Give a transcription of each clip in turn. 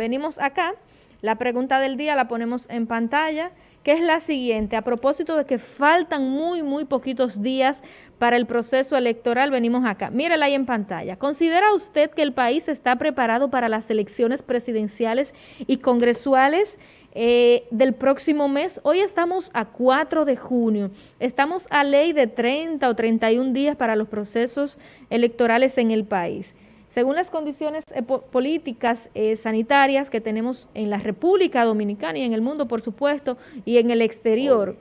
Venimos acá, la pregunta del día la ponemos en pantalla, que es la siguiente. A propósito de que faltan muy, muy poquitos días para el proceso electoral, venimos acá. Mírela ahí en pantalla. ¿Considera usted que el país está preparado para las elecciones presidenciales y congresuales eh, del próximo mes? Hoy estamos a 4 de junio. Estamos a ley de 30 o 31 días para los procesos electorales en el país. Según las condiciones políticas eh, sanitarias que tenemos en la República Dominicana y en el mundo, por supuesto, y en el exterior,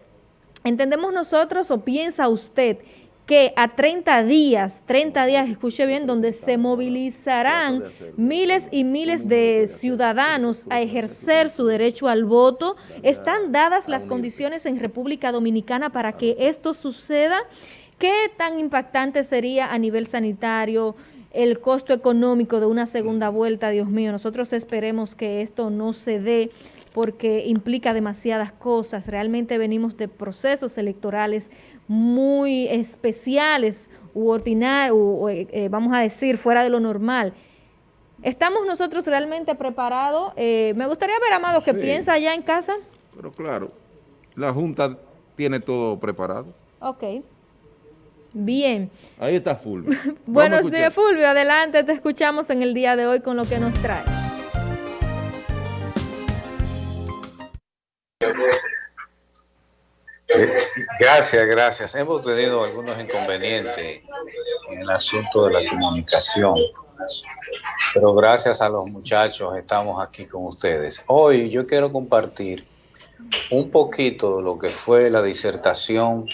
¿entendemos nosotros o piensa usted que a 30 días, 30 días, escuche bien, donde se movilizarán miles y miles de ciudadanos a ejercer su derecho al voto, están dadas las condiciones en República Dominicana para que esto suceda? ¿Qué tan impactante sería a nivel sanitario, el costo económico de una segunda vuelta, Dios mío, nosotros esperemos que esto no se dé porque implica demasiadas cosas. Realmente venimos de procesos electorales muy especiales u ordinarios, eh, eh, vamos a decir, fuera de lo normal. ¿Estamos nosotros realmente preparados? Eh, me gustaría ver, Amado, ¿qué piensa allá en casa? Pero claro, la Junta tiene todo preparado. Ok. Bien. Ahí está Fulvio. Buenos días, Fulvio. Adelante, te escuchamos en el día de hoy con lo que nos trae. Gracias, gracias. Hemos tenido algunos inconvenientes en el asunto de la comunicación, pero gracias a los muchachos estamos aquí con ustedes. Hoy yo quiero compartir un poquito de lo que fue la disertación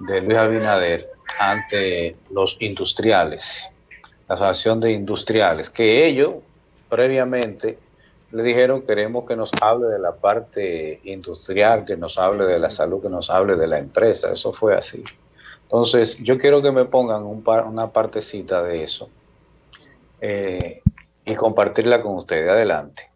de Luis Abinader ante los industriales, la Asociación de Industriales, que ellos previamente le dijeron queremos que nos hable de la parte industrial, que nos hable de la salud, que nos hable de la empresa. Eso fue así. Entonces, yo quiero que me pongan un una partecita de eso eh, y compartirla con ustedes. Adelante.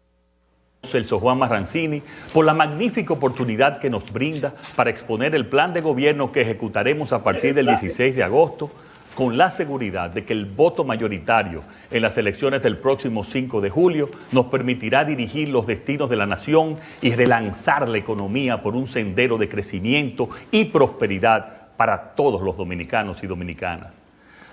Celso Juan Marrancini, por la magnífica oportunidad que nos brinda para exponer el plan de gobierno que ejecutaremos a partir del 16 de agosto, con la seguridad de que el voto mayoritario en las elecciones del próximo 5 de julio nos permitirá dirigir los destinos de la nación y relanzar la economía por un sendero de crecimiento y prosperidad para todos los dominicanos y dominicanas.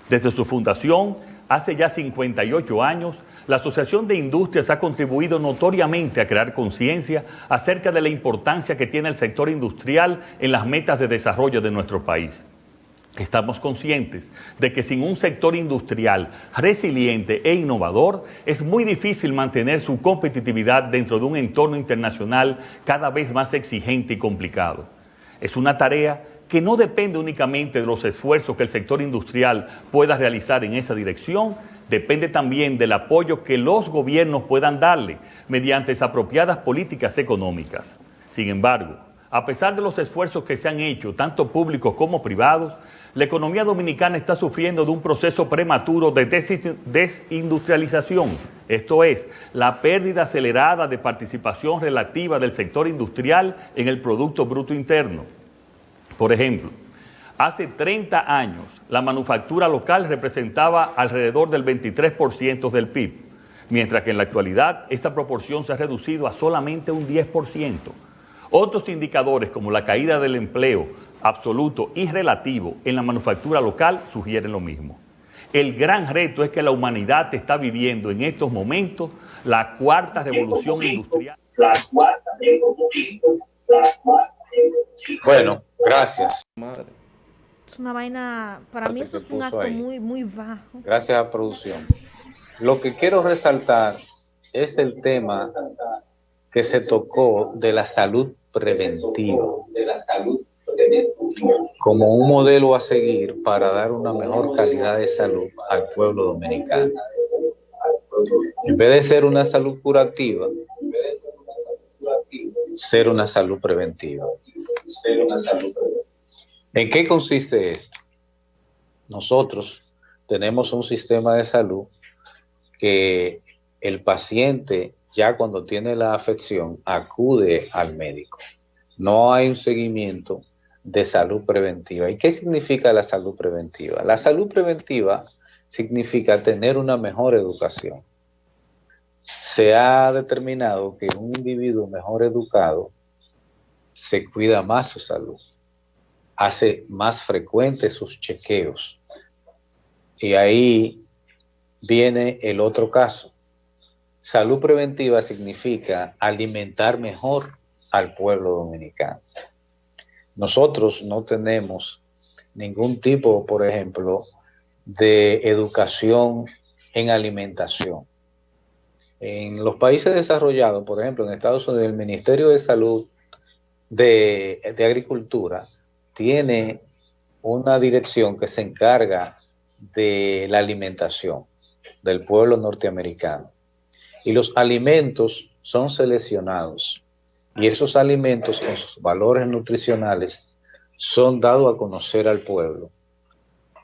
Desde su fundación, hace ya 58 años, la Asociación de Industrias ha contribuido notoriamente a crear conciencia acerca de la importancia que tiene el sector industrial en las metas de desarrollo de nuestro país. Estamos conscientes de que sin un sector industrial resiliente e innovador es muy difícil mantener su competitividad dentro de un entorno internacional cada vez más exigente y complicado. Es una tarea que no depende únicamente de los esfuerzos que el sector industrial pueda realizar en esa dirección, depende también del apoyo que los gobiernos puedan darle mediante apropiadas políticas económicas. Sin embargo, a pesar de los esfuerzos que se han hecho, tanto públicos como privados, la economía dominicana está sufriendo de un proceso prematuro de desindustrialización, esto es, la pérdida acelerada de participación relativa del sector industrial en el Producto Bruto Interno. Por ejemplo, hace 30 años la manufactura local representaba alrededor del 23% del PIB, mientras que en la actualidad esta proporción se ha reducido a solamente un 10%. Otros indicadores como la caída del empleo absoluto y relativo en la manufactura local sugieren lo mismo. El gran reto es que la humanidad está viviendo en estos momentos la cuarta revolución industrial. Bueno, Gracias. Es una vaina, para mí esto es un acto muy, muy bajo. Gracias a producción. Lo que quiero resaltar es el tema que se tocó de la salud preventiva como un modelo a seguir para dar una mejor calidad de salud al pueblo dominicano. En vez de ser una salud curativa, ser una salud preventiva. ¿En qué consiste esto? Nosotros tenemos un sistema de salud que el paciente ya cuando tiene la afección acude al médico. No hay un seguimiento de salud preventiva. ¿Y qué significa la salud preventiva? La salud preventiva significa tener una mejor educación, se ha determinado que un individuo mejor educado se cuida más su salud, hace más frecuentes sus chequeos. Y ahí viene el otro caso. Salud preventiva significa alimentar mejor al pueblo dominicano. Nosotros no tenemos ningún tipo, por ejemplo, de educación en alimentación. En los países desarrollados, por ejemplo, en Estados Unidos, el Ministerio de Salud de, Agricultura tiene una dirección que se encarga de la alimentación del pueblo norteamericano. Y los alimentos son seleccionados y esos alimentos con sus valores nutricionales son dados a conocer al pueblo.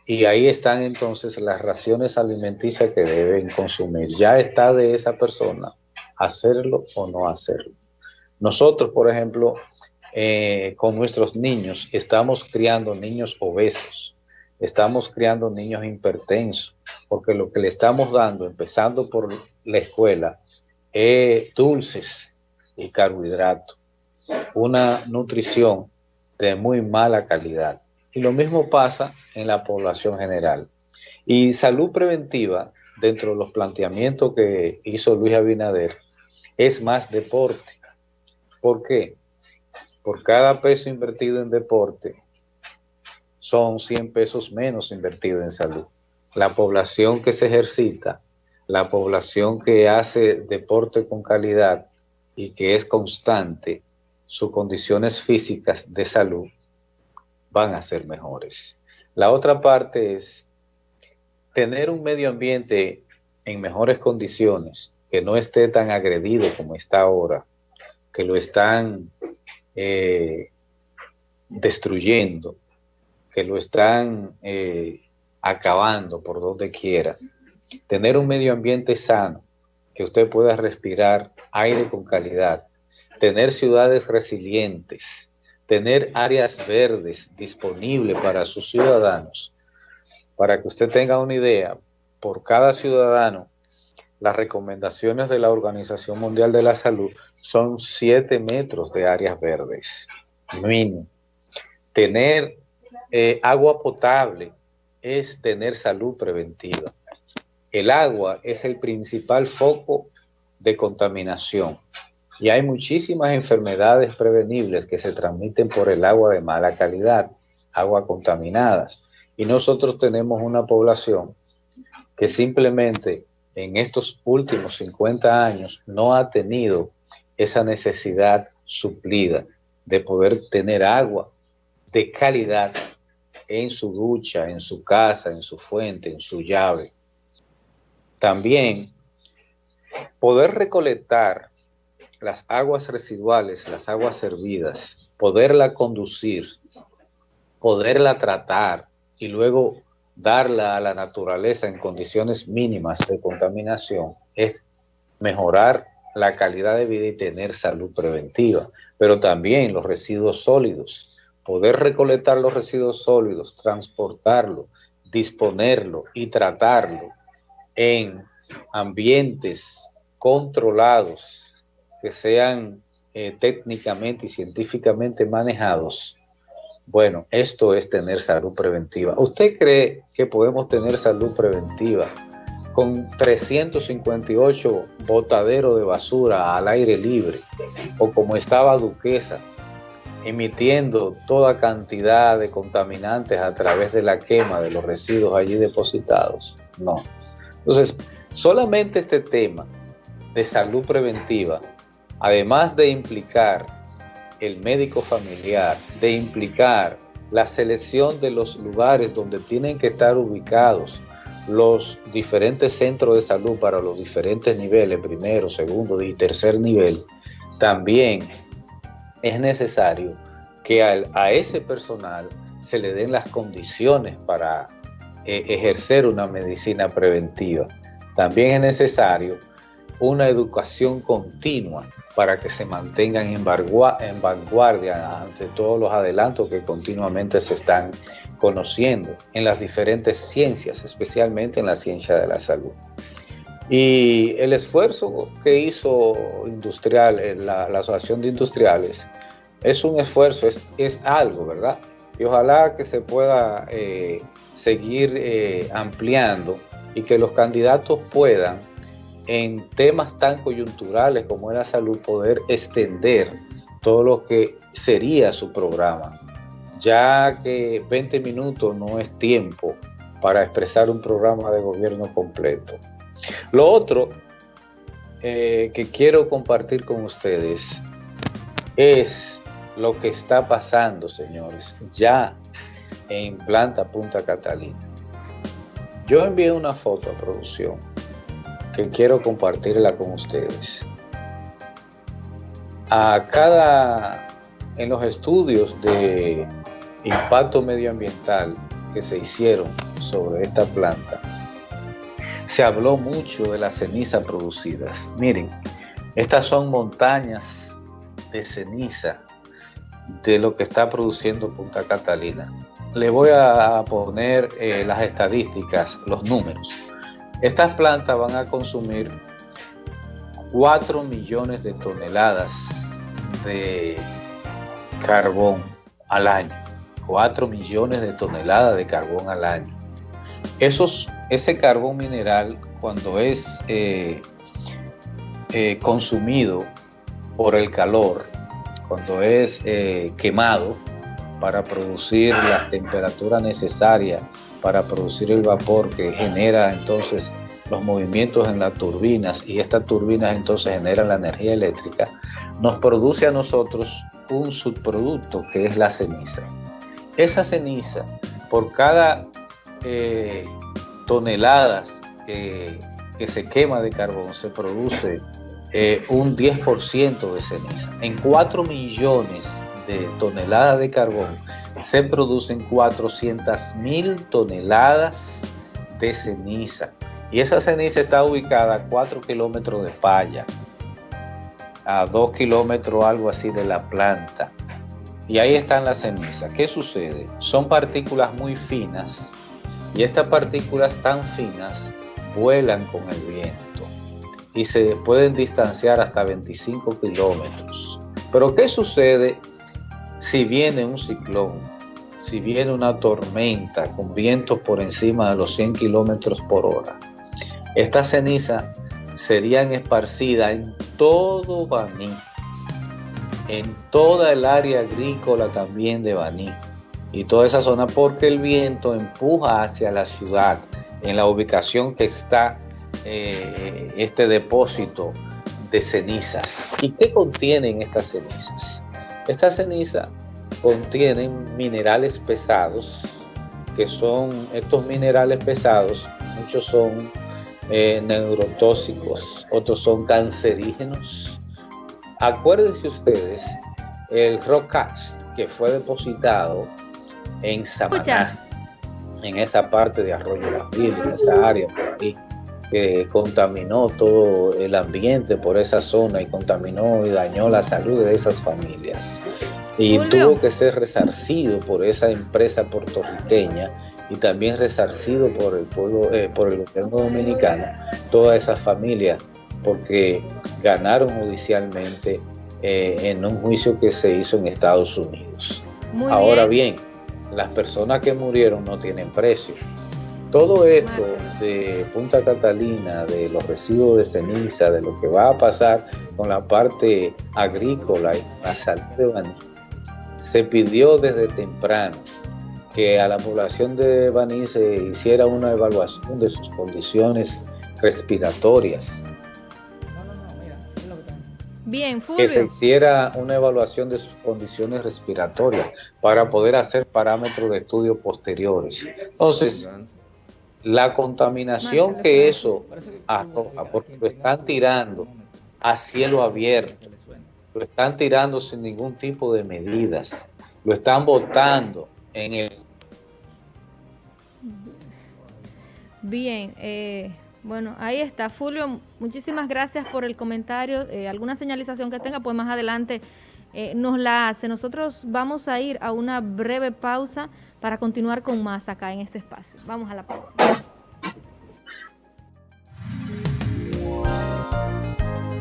Y ahí están entonces las raciones alimenticias que deben consumir. Ya está de esa persona hacerlo o no hacerlo. Nosotros, por ejemplo, eh, con nuestros niños, estamos criando niños obesos, estamos criando niños hipertensos, porque lo que le estamos dando, empezando por la escuela, es dulces y carbohidratos, una nutrición de muy mala calidad. Y lo mismo pasa en la población general. Y salud preventiva, dentro de los planteamientos que hizo Luis Abinader, es más deporte. ¿Por qué? Por cada peso invertido en deporte, son 100 pesos menos invertidos en salud. La población que se ejercita, la población que hace deporte con calidad y que es constante, sus condiciones físicas de salud van a ser mejores. La otra parte es tener un medio ambiente en mejores condiciones, que no esté tan agredido como está ahora, que lo están eh, destruyendo, que lo están eh, acabando por donde quiera. Tener un medio ambiente sano, que usted pueda respirar aire con calidad, tener ciudades resilientes, tener áreas verdes disponibles para sus ciudadanos. Para que usted tenga una idea, por cada ciudadano, las recomendaciones de la Organización Mundial de la Salud son 7 metros de áreas verdes, mínimo. Tener eh, agua potable es tener salud preventiva. El agua es el principal foco de contaminación. Y hay muchísimas enfermedades prevenibles que se transmiten por el agua de mala calidad, agua contaminadas. Y nosotros tenemos una población que simplemente en estos últimos 50 años no ha tenido esa necesidad suplida de poder tener agua de calidad en su ducha, en su casa, en su fuente, en su llave. También poder recolectar las aguas residuales, las aguas servidas, poderla conducir, poderla tratar y luego darla a la naturaleza en condiciones mínimas de contaminación es mejorar la calidad de vida y tener salud preventiva, pero también los residuos sólidos, poder recolectar los residuos sólidos, transportarlo, disponerlo y tratarlo en ambientes controlados que sean eh, técnicamente y científicamente manejados, bueno, esto es tener salud preventiva. ¿Usted cree que podemos tener salud preventiva con 358 botaderos de basura al aire libre o como estaba Duquesa, emitiendo toda cantidad de contaminantes a través de la quema de los residuos allí depositados? No. Entonces, solamente este tema de salud preventiva además de implicar el médico familiar, de implicar la selección de los lugares donde tienen que estar ubicados los diferentes centros de salud para los diferentes niveles, primero, segundo y tercer nivel, también es necesario que a, ese personal se le den las condiciones para eh, ejercer una medicina preventiva. También es necesario una educación continua para que se mantengan en, vanguardia ante todos los adelantos que continuamente se están conociendo en las diferentes ciencias, especialmente en la ciencia de la salud. Y el esfuerzo que hizo industrial, eh, la, Asociación de Industriales, es un esfuerzo, es, algo, ¿verdad? Y ojalá que se pueda eh, seguir eh, ampliando y que los candidatos puedan, en temas tan coyunturales como es la salud, poder extender todo lo que sería su programa, ya que 20 minutos no es tiempo para expresar un programa de gobierno completo. Lo otro eh, que quiero compartir con ustedes es lo que está pasando, señores, ya en Planta Punta Catalina. Yo envié una foto a producción quiero compartirla con ustedes. A cada, en los estudios de impacto medioambiental que se hicieron sobre esta planta, se habló mucho de las cenizas producidas. Miren, estas son montañas de ceniza de lo que está produciendo Punta Catalina. Le voy a poner eh, las estadísticas, los números. Estas plantas van a consumir 4 millones de toneladas de carbón al año. 4 millones de toneladas de carbón al año. Ese carbón mineral cuando es eh, eh, consumido por el calor, cuando es eh, quemado para producir la temperatura necesaria para producir el vapor que genera entonces los movimientos en las turbinas y estas turbinas entonces generan la energía eléctrica, nos produce a nosotros un subproducto que es la ceniza. Esa ceniza, por cada toneladas que, se quema de carbón, se produce eh, un 10% de ceniza. En 4 millones de toneladas de carbón se producen 400 mil toneladas de ceniza. Y esa ceniza está ubicada a 4 kilómetros de falla, a 2 kilómetros algo así de la planta. Y ahí están las cenizas. ¿Qué sucede? Son partículas muy finas y estas partículas tan finas vuelan con el viento y se pueden distanciar hasta 25 kilómetros. Pero ¿qué sucede si viene un ciclón? Si viene una tormenta con vientos por encima de los 100 kilómetros por hora. Estas cenizas serían esparcidas en todo Baní, en toda el área agrícola también de Baní y toda esa zona porque el viento empuja hacia la ciudad en la ubicación que está eh, este depósito de cenizas. ¿Y qué contienen estas cenizas? Estas cenizas contienen minerales pesados, que son estos minerales pesados, muchos son eh, neurotóxicos, otros son cancerígenos. Acuérdense ustedes, el Rocax que fue depositado en Samaná, en esa parte de Arroyo Las Virgen, en esa área por ahí, que contaminó todo el ambiente por esa zona y contaminó y dañó la salud de esas familias. Y tuvo que ser resarcido por esa empresa puertorriqueña y también resarcido por el pueblo, eh, por el gobierno dominicano, todas esas familias, porque ganaron judicialmente eh, en un juicio que se hizo en Estados Unidos. Ahora bien las personas que murieron no tienen precio. Todo esto de Punta Catalina, de los residuos de ceniza, de lo que va a pasar con la parte agrícola y la salud de Baní, se pidió desde temprano que a la población de Baní se hiciera una evaluación de sus condiciones respiratorias, Bien, que se hiciera una evaluación de sus condiciones respiratorias para poder hacer parámetros de estudio posteriores. Entonces, la contaminación que eso arroja, porque lo están tirando a cielo abierto, lo están tirando sin ningún tipo de medidas, lo están botando en el... Bien, eh, bueno, ahí está. Fulvio, muchísimas gracias por el comentario. Eh, alguna señalización que tenga, pues más adelante eh, nos la hace. Nosotros vamos a ir a una breve pausa para continuar con más acá en este espacio. Vamos a la pausa.